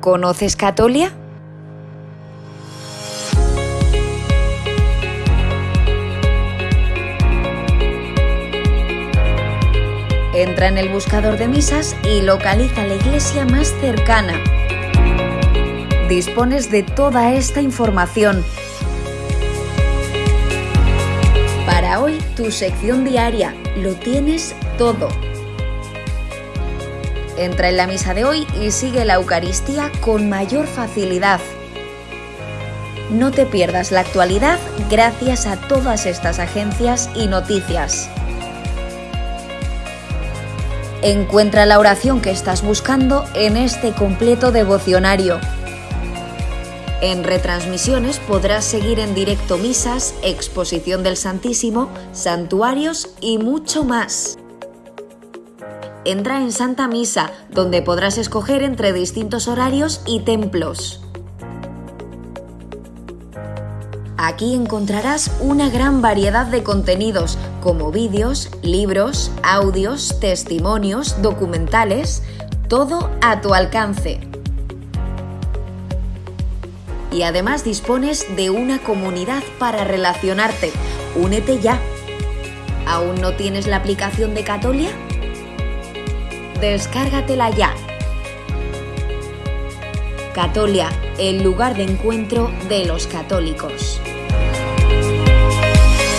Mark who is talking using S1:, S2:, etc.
S1: ¿Conoces Catolia? Entra en el buscador de misas y localiza la iglesia más cercana. Dispones de toda esta información. Para hoy, tu sección diaria, lo tienes todo. Entra en la misa de hoy y sigue la Eucaristía con mayor facilidad. No te pierdas la actualidad gracias a todas estas agencias y noticias. Encuentra la oración que estás buscando en este completo devocionario. En retransmisiones podrás seguir en directo misas, exposición del Santísimo, santuarios y mucho más. Entra en Santa Misa, donde podrás escoger entre distintos horarios y templos. Aquí encontrarás una gran variedad de contenidos como vídeos, libros, audios, testimonios, documentales, todo a tu alcance. Y además dispones de una comunidad para relacionarte. Únete ya. ¿Aún no tienes la aplicación de Catolia? Descárgatela ya. Catolia, el lugar de encuentro de los católicos.